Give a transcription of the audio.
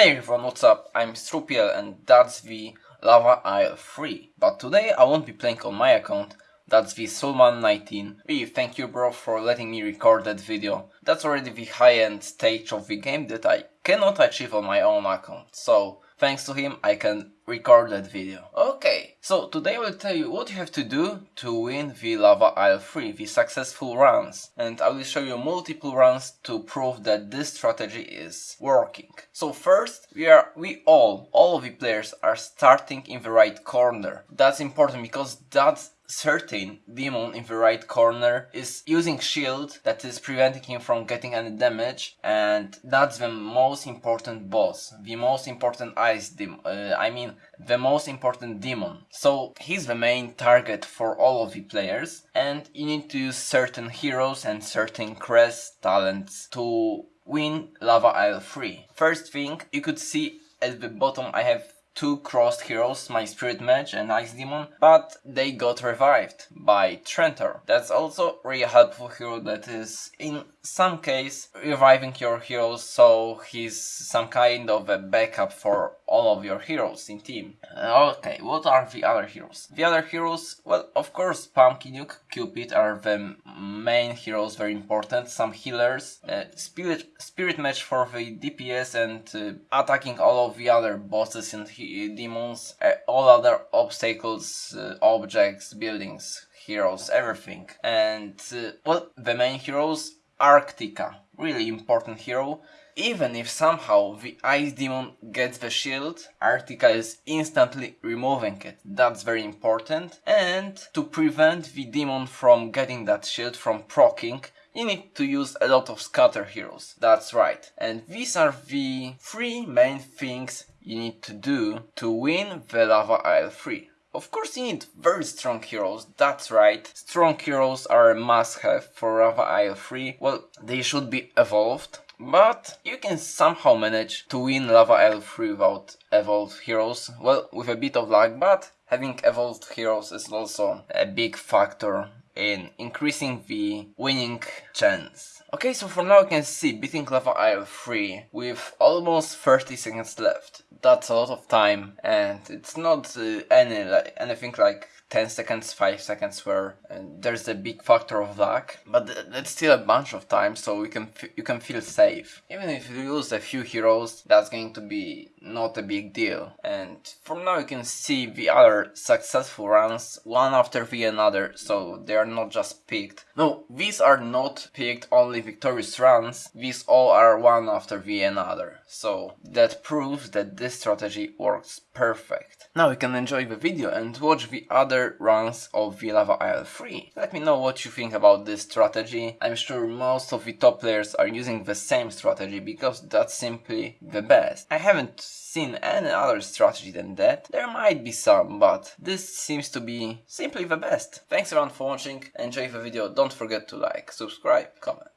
Hey everyone, what's up? I'm Strupiel and that's the Lava Isle 3. But today I won't be playing on my account, that's the Sulman19. Really, thank you bro for letting me record that video. That's already the high-end stage of the game that I cannot achieve on my own account. So, thanks to him I can record that video. Okay, so today I will tell you what you have to do to win the Lava Isle 3, the successful runs. And I will show you multiple runs to prove that this strategy is working. So first, we are, we all, all of the players are starting in the right corner. That's important because that's certain demon in the right corner is using shield that is preventing him from getting any damage and that's the most important boss the most important ice demon uh, i mean the most important demon. So he's the main target for all of the players and you need to use certain heroes and certain crest talents to win lava isle 3 first thing you could see at the bottom i have two crossed heroes, my Spirit Mage and Ice Demon, but they got revived by Trentor. That's also really helpful hero that is in some case reviving your heroes so he's some kind of a backup for all of your heroes in team. Uh, okay, what are the other heroes? The other heroes, well, of course, Pumpkin Duke, Cupid are the main heroes, very important. Some healers, uh, Spirit, Spirit Mage for the DPS and uh, attacking all of the other bosses and demons, uh, all other obstacles, uh, objects, buildings, heroes, everything. And, uh, well, the main heroes, Arctica, really important hero even if somehow the Ice Demon gets the shield, Arctica is instantly removing it. That's very important. And to prevent the demon from getting that shield from proccing, you need to use a lot of scatter heroes. That's right. And these are the three main things you need to do to win the Lava Isle 3. Of course you need very strong heroes, that's right. Strong heroes are a must-have for Lava Isle 3. Well, they should be evolved. But you can somehow manage to win Lava 3 without evolved heroes. Well, with a bit of luck, but having evolved heroes is also a big factor in increasing the winning chance. Okay, so for now you can see beating Lava Isle 3 with almost 30 seconds left. That's a lot of time and it's not uh, any like, anything like 10 seconds, 5 seconds where uh, there's a big factor of luck, but th that's still a bunch of time so you can you can feel safe. Even if you lose a few heroes, that's going to be not a big deal. And from now you can see the other successful runs, one after the another, so they are not just picked. No, these are not picked only victorious runs, these all are one after the another. So that proves that this strategy works perfect. Now you can enjoy the video and watch the other runs of the Lava Isle 3. Let me know what you think about this strategy. I'm sure most of the top players are using the same strategy because that's simply the best. I haven't seen any other strategy than that. There might be some, but this seems to be simply the best. Thanks everyone for watching, enjoy the video, don't forget to like, subscribe, comment.